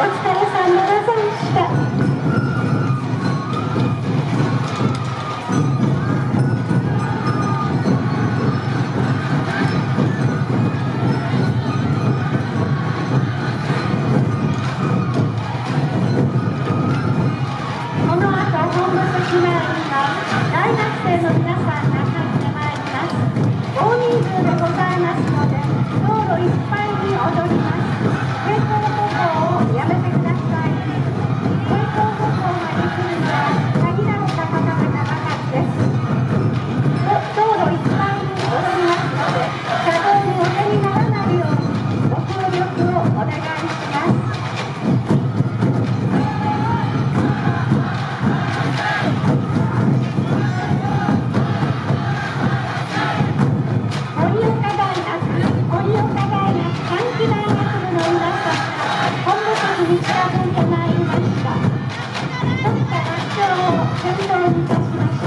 Let's go. Thank you.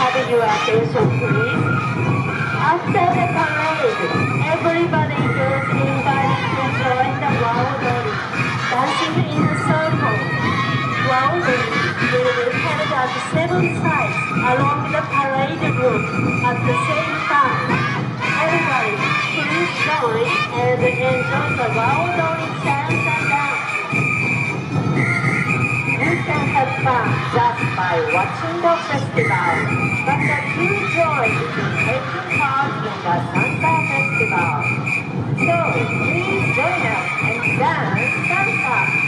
Your attention, please. After the parade, everybody is invited to join the Waodori, dancing in a circle. Waodori will be held at seven sides along the parade route at the same time. Everybody, please join and enjoy the Waodori dance and dance. Fun just by watching the festival, but the true joy is in taking part in the Sansa Festival. So please join us and dance Sansa.